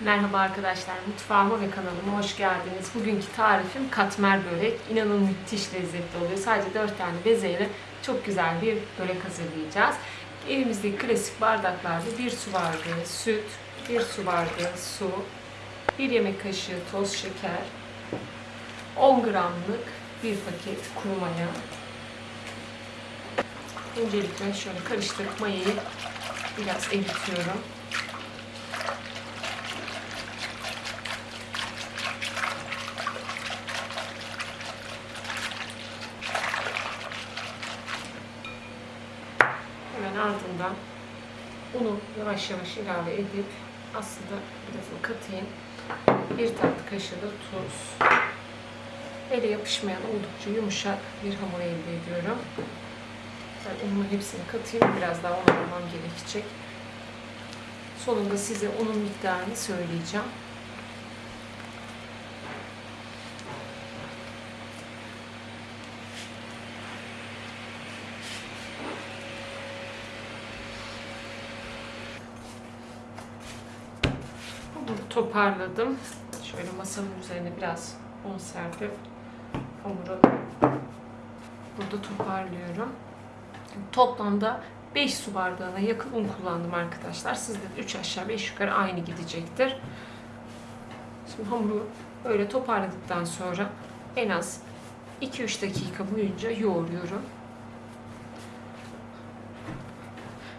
Merhaba arkadaşlar, mutfağıma ve kanalıma hoş geldiniz. Bugünkü tarifim katmer börek. İnanın müthiş lezzetli oluyor. Sadece 4 tane bezeyle çok güzel bir börek hazırlayacağız. Evimizdeki klasik bardaklarda 1 su bardağı süt, 1 su bardağı su, 1 yemek kaşığı toz şeker, 10 gramlık bir paket kuru maya. Öncelikle şöyle karıştırıp mayayı biraz eritiyorum. Hemen ardından unu yavaş yavaş ilave edip aslında birazını katayım. Bir tatlı kaşığı da tuz. Ele yapışmayan oldukça yumuşak bir hamur elde ediyorum. Ben unumun hepsini katayım. Biraz daha un almam gerekecek. Sonunda size unun miktarını söyleyeceğim. Bunu toparladım. Şöyle masanın üzerine biraz un serpip hamuru burada toparlıyorum. Toplamda 5 su bardağına yakın un kullandım arkadaşlar. Sizde de 3 aşağı 5 yukarı aynı gidecektir. Şimdi hamuru böyle toparladıktan sonra en az 2-3 dakika boyunca yoğuruyorum.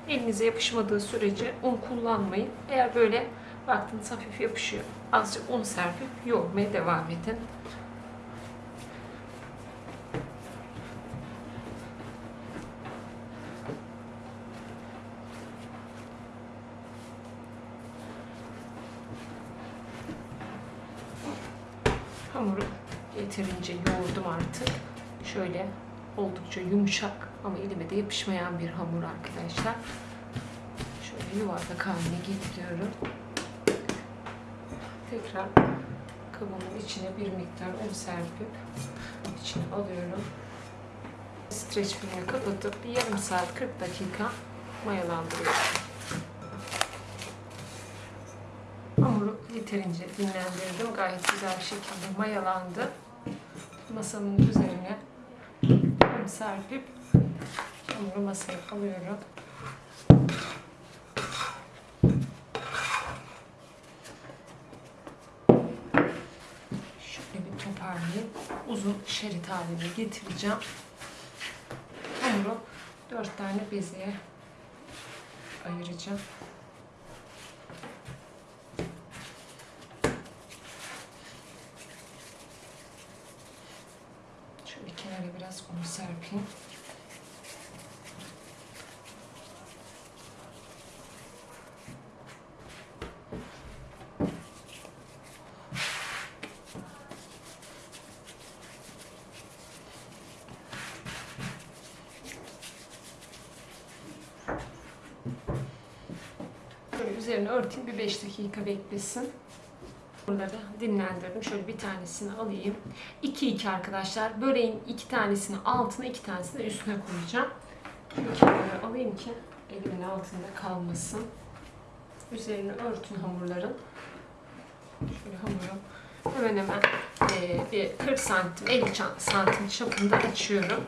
Elinize yapışmadığı sürece un kullanmayın. Eğer böyle baktınız hafif yapışıyor. Azıcık un serpip yoğurmaya devam edin. Hamuru yeterince yoğurdum artık. Şöyle oldukça yumuşak ama elime de yapışmayan bir hamur arkadaşlar. Şöyle yuvarlak haline getiriyorum. Tekrar kabımın içine bir miktar un serpip içine alıyorum. Streç filmi kapatıp yarım saat 40 dakika mayalandırıyorum. Hamuru yeterince dinlendirdim. Gayet güzel bir şekilde mayalandı. Masamın üzerine un serpip hamuru masaya alıyorum. Şöyle bir toparlayayım. Uzun şerit haline getireceğim. Hamuru dört tane bezeye ayıracağım. Şöyle kenara biraz un serpeyim. Böyle üzerine örteyim bir 5 dakika beklesin. Bunları dinlendirdim. Şöyle bir tanesini alayım. 2-2 arkadaşlar. Böreğin iki tanesini altına, iki tanesini üstüne koyacağım. Şöyle alayım ki elimin altında kalmasın. Üzerine örtün hamurların. Şöyle hamuru hemen hemen bir 40 santim, 50 santim çapında açıyorum.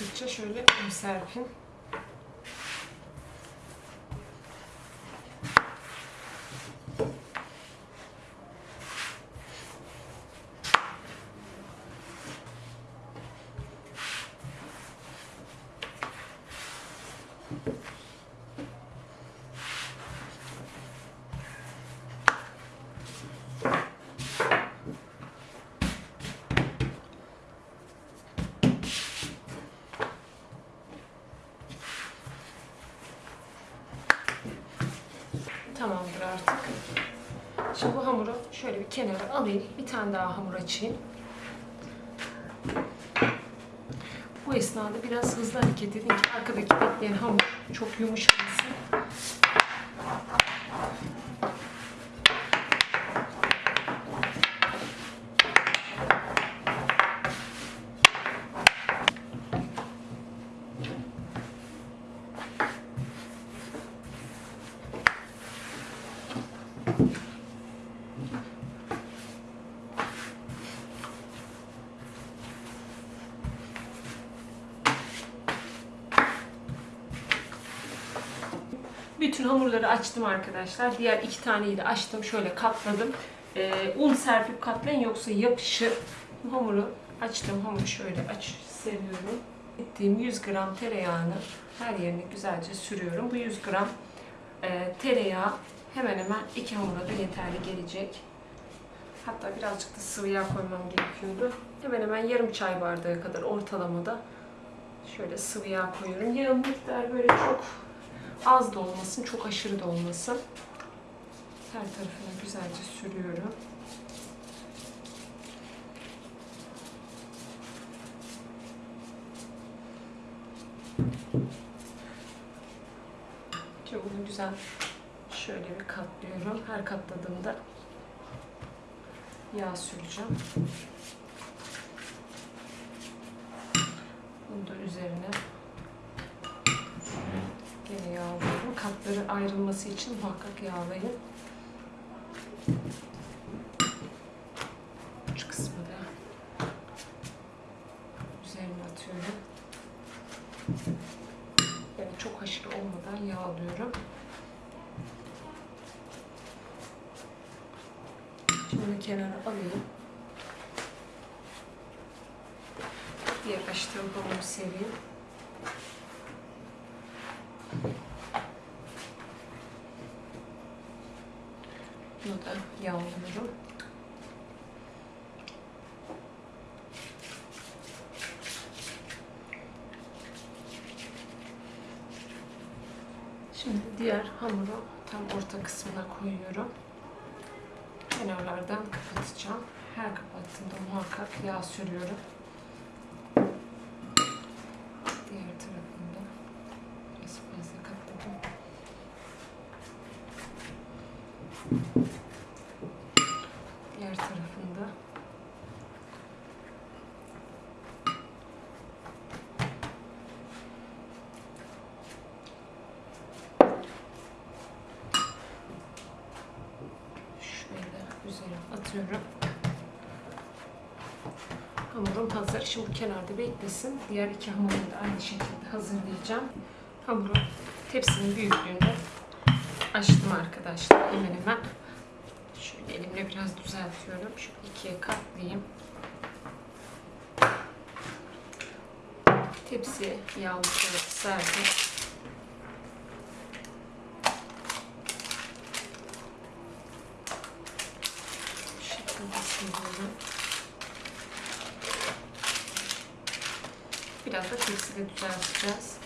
Yapıştıkça şöyle serpin. Kenara alayım. Bir tane daha hamur açayım. Bu esnada biraz hızlı hareket edin ki arkadaki bekleyen hamur çok yumuşamasın. Bütün hamurları açtım arkadaşlar. Diğer iki taneyi de açtım. Şöyle katladım. Ee, un serpip katlayın yoksa yapışır. Hamuru açtım. Hamuru şöyle aç seriyorum. Ettiğim 100 gram tereyağını her yerine güzelce sürüyorum. Bu 100 gram e, tereyağı hemen hemen iki hamura da yeterli gelecek. Hatta birazcık da sıvı yağ koymam gerekiyordu. Hemen hemen yarım çay bardağı kadar ortalamada şöyle sıvı yağ koyuyorum. Yağın miktarı böyle çok az da olmasın, çok aşırı da olmasın. Her tarafına güzelce sürüyorum. Şimdi bunu güzel şöyle bir katlıyorum. Her katladığımda yağ süreceğim. Bunu da üzerine Gene yağlıyorum. Katları ayrılması için muhakkak yağlayın. Şu kısmı da üzerine atıyorum. Yani çok aşırı olmadan yağlıyorum. Şimdi kenara alayım. Diğer açtığım hamuru sereyim. Bunu da yağlıyorum. Şimdi diğer hamuru tam orta kısmına koyuyorum. Kenarlardan kapatacağım. Her kapattığımda muhakkak yağ sürüyorum. Diğer tarafında biraz fazla katladım. Diğer tarafında şöyle üzerine atıyorum. Hamurum hazır. Şimdi bu kenarda beklesin. Diğer iki hamuru da aynı şekilde hazırlayacağım. Hamuru tepsinin büyüklüğünde açtım arkadaşlar. Hemen hemen şöyle elimle biraz düzeltiyorum. Şu ikiye katlayayım. Tepsiye yağlı kağıt serdim. Bu şekilde siliyorum. Biraz da tepside düzelteceğiz.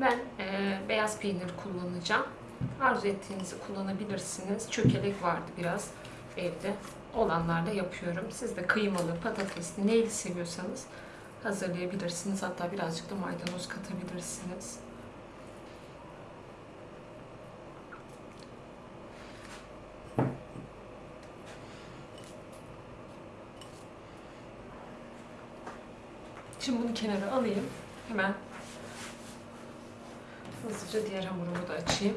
Ben e, beyaz peynir kullanacağım. Arzu ettiğinizi kullanabilirsiniz. Çökelek vardı biraz evde. Olanlarda yapıyorum. Siz de kıymalı, patatesli, neyli seviyorsanız hazırlayabilirsiniz. Hatta birazcık da maydanoz katabilirsiniz. Şimdi bunu kenara alayım. Hemen hızlıca diğer hamurumu da açayım.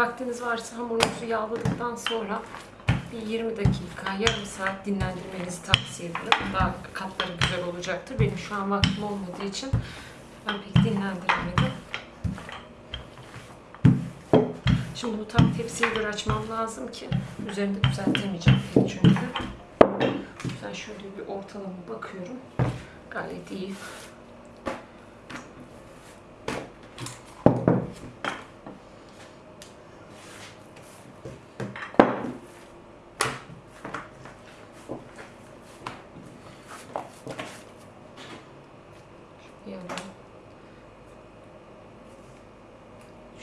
Vaktiniz varsa hamurunuzu yağladıktan sonra bir 20 dakika, yarım saat dinlendirmenizi tavsiye ederim. Daha katları güzel olacaktır. Benim şu an vaktim olmadığı için ben pek dinlendiremedim. Şimdi bu tam tepsiye göre açmam lazım ki üzerinde düzeltemeyeceğim pek çünkü. Ben şöyle bir ortalama bakıyorum. Gayet iyi.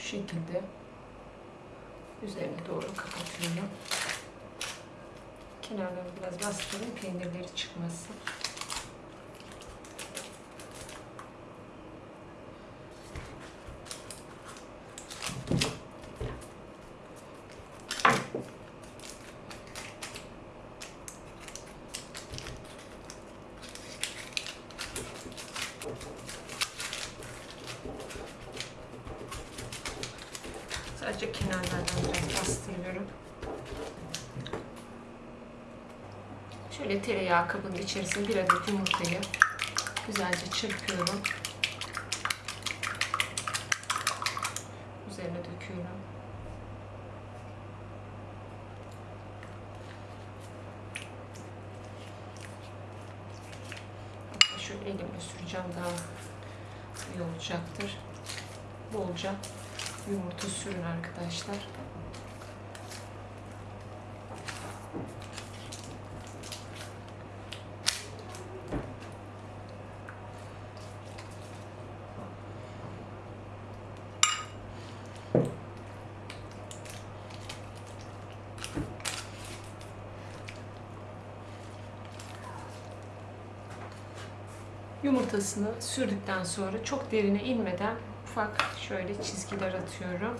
şekilde üzerine doğru kapatıyorum. Kenarlarını biraz bastırayım peynirleri çıkmasın. Sadece kenarlardan biraz bastırıyorum. Şöyle tereyağı kabının içerisine bir adet yumurtayı güzelce çırpıyorum. Üzerine döküyorum. Hatta şöyle elimle süreceğim daha iyi olacaktır. Bolca yumurta sürün arkadaşlar. Yumurtasını sürdükten sonra çok derine inmeden ufak şöyle çizgiler atıyorum.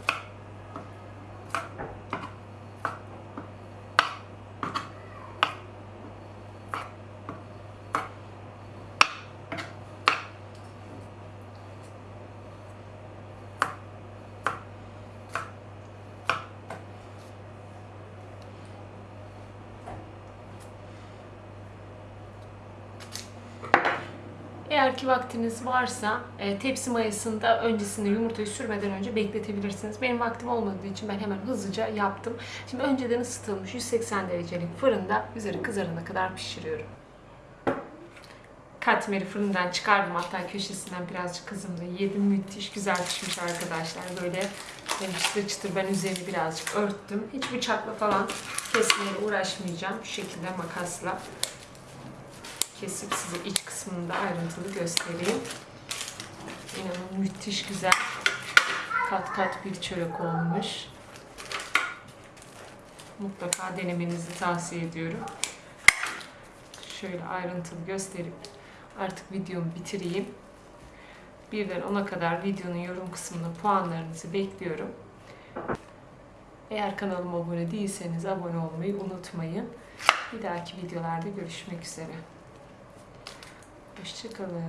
Eğer ki vaktiniz varsa e, tepsi mayasında öncesinde yumurtayı sürmeden önce bekletebilirsiniz. Benim vaktim olmadığı için ben hemen hızlıca yaptım. Şimdi önceden ısıtılmış 180 derecelik fırında üzeri kızarana kadar pişiriyorum. Katmeri fırından çıkardım hatta köşesinden birazcık kızımla yedim. Müthiş güzel pişmiş arkadaşlar. Böyle çıtır çıtır ben üzerini birazcık örttüm. Hiç bıçakla falan kesmeye uğraşmayacağım. Şu şekilde makasla kesip size iç kısmını da ayrıntılı göstereyim. İnanın müthiş güzel kat kat bir çörek olmuş. Mutlaka denemenizi tavsiye ediyorum. Şöyle ayrıntılı gösterip artık videomu bitireyim. Birden 10'a kadar videonun yorum kısmına puanlarınızı bekliyorum. Eğer kanalıma abone değilseniz abone olmayı unutmayın. Bir dahaki videolarda görüşmek üzere. Hoşçakalın.